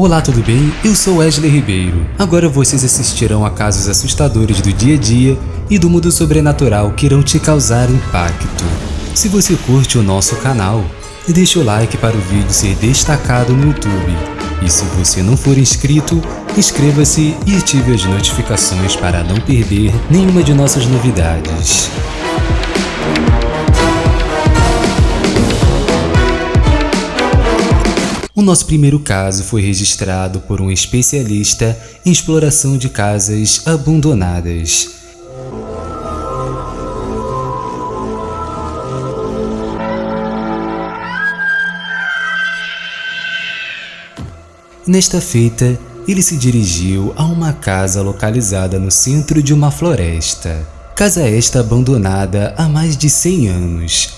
Olá, tudo bem? Eu sou Wesley Ribeiro. Agora vocês assistirão a casos assustadores do dia a dia e do mundo sobrenatural que irão te causar impacto. Se você curte o nosso canal, deixe o like para o vídeo ser destacado no YouTube. E se você não for inscrito, inscreva-se e ative as notificações para não perder nenhuma de nossas novidades. O nosso primeiro caso foi registrado por um especialista em exploração de casas abandonadas. Nesta feita, ele se dirigiu a uma casa localizada no centro de uma floresta. Casa esta abandonada há mais de 100 anos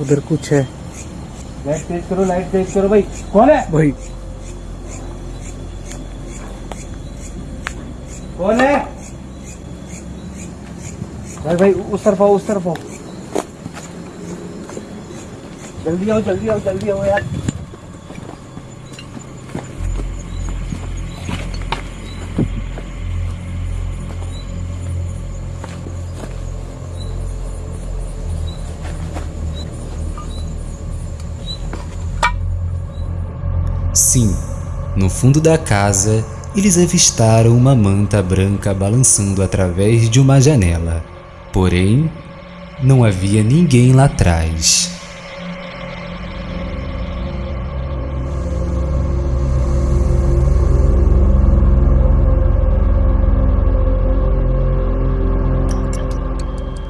उधर कुछ है। लाइट तेज करो लाइट तेज करो भाई। कौन है? भाई। कौन है? भाई भाई उस तरफ़ आओ उस तरफ़ आओ। जल्दी आओ जल्दी आओ जल्दी आओ यार। Sim, no fundo da casa, eles avistaram uma manta branca balançando através de uma janela. Porém, não havia ninguém lá atrás.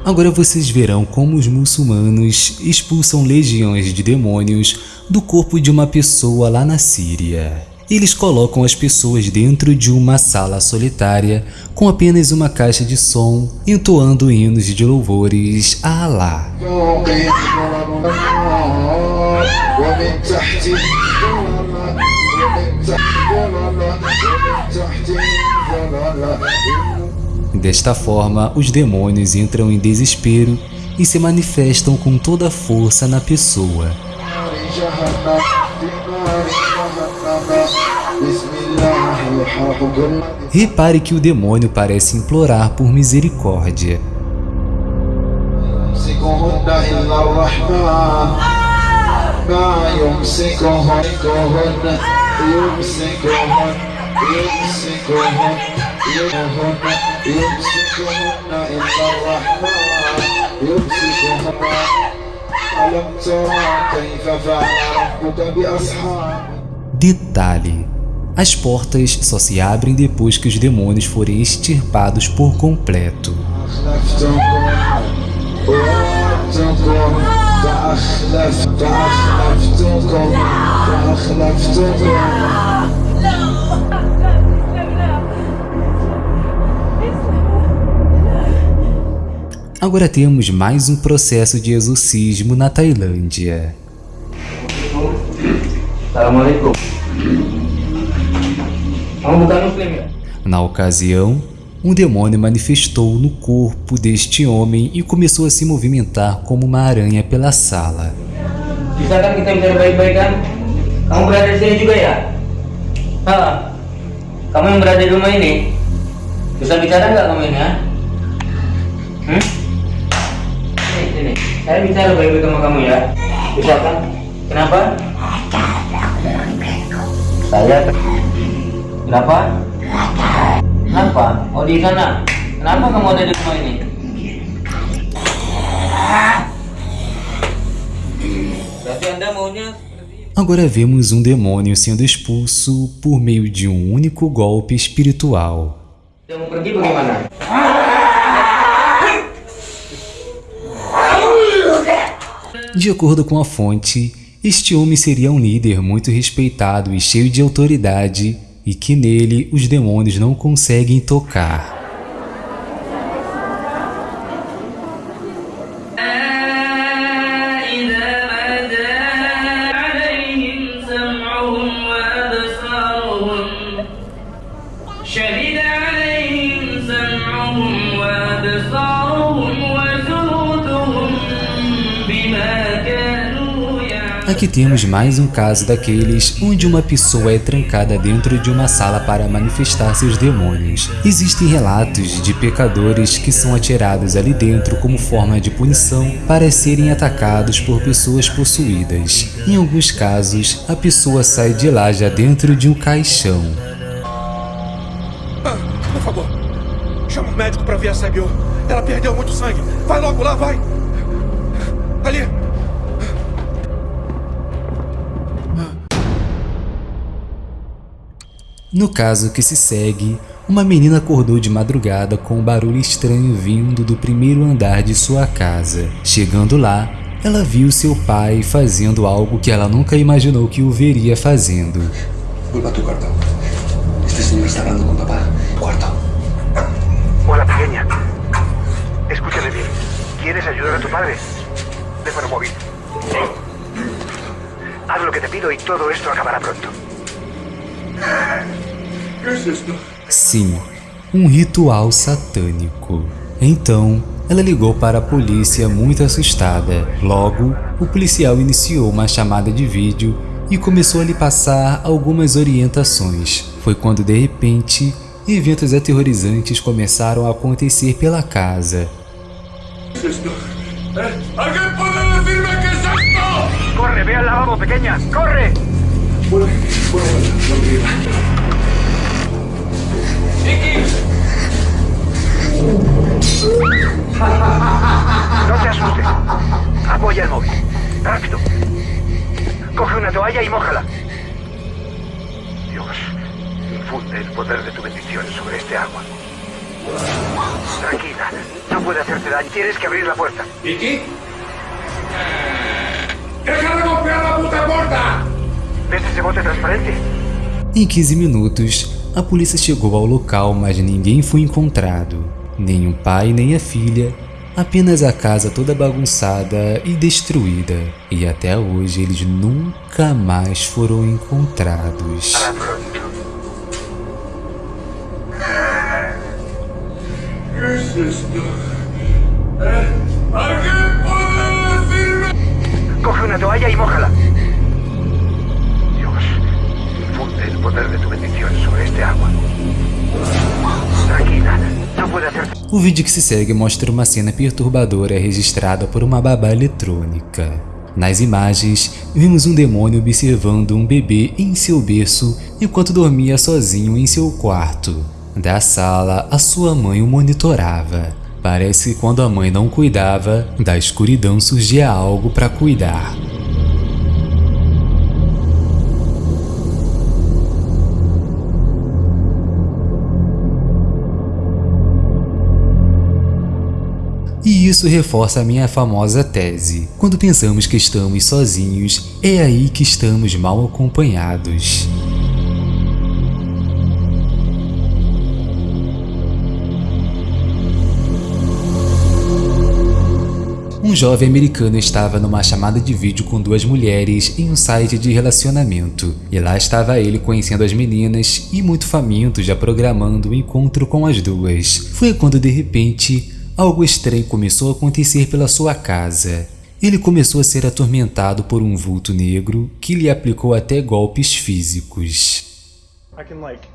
Agora vocês verão como os muçulmanos expulsam legiões de demônios do corpo de uma pessoa lá na Síria. Eles colocam as pessoas dentro de uma sala solitária com apenas uma caixa de som, entoando hinos de louvores a Alá. Desta forma, os demônios entram em desespero e se manifestam com toda a força na pessoa. Repare que o demônio parece implorar por misericórdia. Detalhe: as portas só se abrem depois que os demônios forem extirpados por completo. Agora temos mais um processo de exorcismo na Tailândia. Na ocasião, um demônio manifestou no corpo deste homem e começou a se movimentar como uma aranha pela sala. Saya bicara baik-baik sama kamu ya. Bisa kan? Kenapa? Saya Kenapa? Kenapa? Oh di sana. Kenapa kamu ada di rumah ini? Berarti Anda maunya Agora vemos um demônio sendo expulso por meio de um único golpe espiritual. Mau pergi bagaimana? De acordo com a fonte, este homem seria um líder muito respeitado e cheio de autoridade e que nele os demônios não conseguem tocar. Aqui temos mais um caso daqueles onde uma pessoa é trancada dentro de uma sala para manifestar seus demônios. Existem relatos de pecadores que são atirados ali dentro como forma de punição para serem atacados por pessoas possuídas. Em alguns casos, a pessoa sai de lá já dentro de um caixão. Ah, por favor, chama o médico para ver a Sabiô. Ela perdeu muito sangue. Vai logo lá, vai. Ali. No caso que se segue, uma menina acordou de madrugada com um barulho estranho vindo do primeiro andar de sua casa. Chegando lá, ela viu seu pai fazendo algo que ela nunca imaginou que o veria fazendo. Vuelva a tu cuarto. Este señor está hablando con papá. Cuarto. Hola, pequeña. Escúchame bien. ¿Quieres ayudar a tu padre? Teléfono móvil. Haz lo que te pido y todo esto acabará pronto. Sim, um ritual satânico. Então, ela ligou para a polícia muito assustada. Logo, o policial iniciou uma chamada de vídeo e começou a lhe passar algumas orientações. Foi quando de repente, eventos aterrorizantes começaram a acontecer pela casa. ¡Corre, ve al lavabo, pequeña! ¡Corre! No te asustes. Apoya el móvil. Rápido. Coge una toalla y mójala. Dios, infunde el poder de tu bendición sobre este agua. Tranquila, no puede hacerte daño. Tienes que abrir la puerta. ¿Vicky? ¡Deja de golpear la puta puerta! ¿Ves ese bote transparente? Em 15 minutos, a polícia chegou ao local, mas ninguém foi encontrado. Nem o pai nem a filha, apenas a casa toda bagunçada e destruída. E até hoje eles nunca mais foram encontrados. Coge una toalla y mójala. O vídeo que se segue mostra uma cena perturbadora registrada por uma babá eletrônica. Nas imagens, vimos um demônio observando um bebê em seu berço enquanto dormia sozinho em seu quarto. Da sala, a sua mãe o monitorava. Parece que quando a mãe não cuidava, da escuridão surgia algo para cuidar. E isso reforça a minha famosa tese. Quando pensamos que estamos sozinhos, é aí que estamos mal acompanhados. Um jovem americano estava numa chamada de vídeo com duas mulheres em um site de relacionamento. E lá estava ele conhecendo as meninas e muito faminto já programando o um encontro com as duas. Foi quando de repente algo estranho começou a acontecer pela sua casa. Ele começou a ser atormentado por um vulto negro que lhe aplicou até golpes físicos. I can like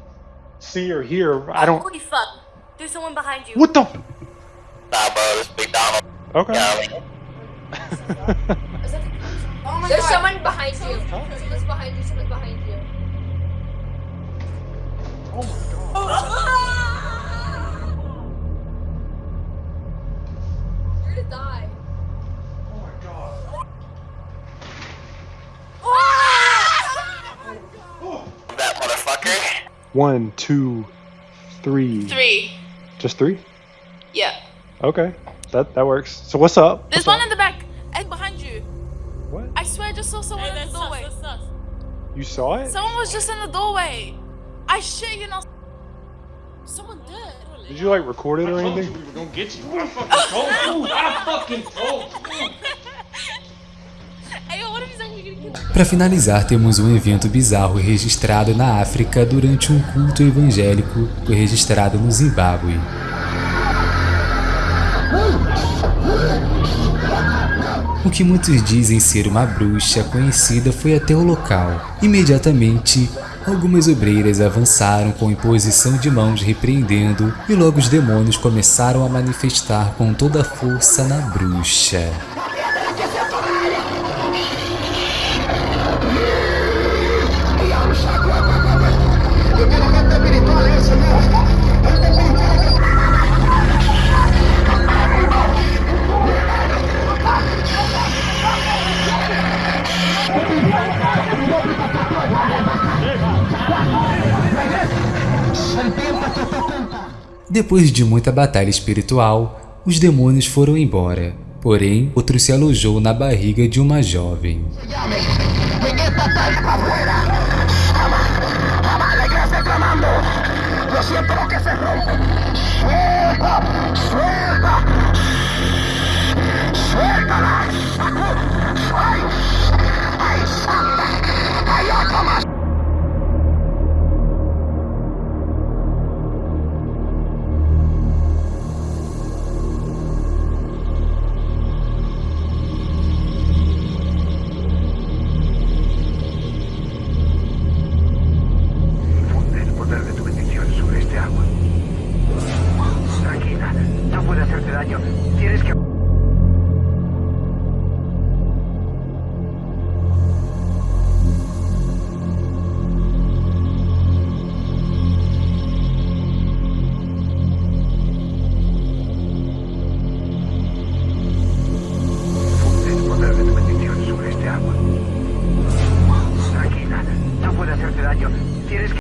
see or hear. I don't. Holy fuck. There's someone behind you. What the? Nah, bro, this big Donald. Okay. Yeah, Oh my There's god. someone behind you. Someone's behind you. Someone's behind you. You're gonna die. Ah! that motherfucker. One, two, three. Three. Just three? Yeah. Okay. That that works. So what's up? There's What's one in the back. And behind you. What? I I swear I just saw someone in the doorway. You saw it? Someone was just in the doorway. I shit you not. Someone did. Did you like record it or anything? we were gonna get you. I fucking told you. I fucking told you. Para finalizar, temos um evento bizarro registrado na África durante um culto evangélico registrado no Zimbábue. O que muitos dizem ser uma bruxa conhecida foi até o local. Imediatamente, algumas obreiras avançaram com imposição de mãos repreendendo e logo os demônios começaram a manifestar com toda a força na bruxa. Depois de muita batalha espiritual, os demônios foram embora. Porém, outro se alojou na barriga de uma jovem. Infunde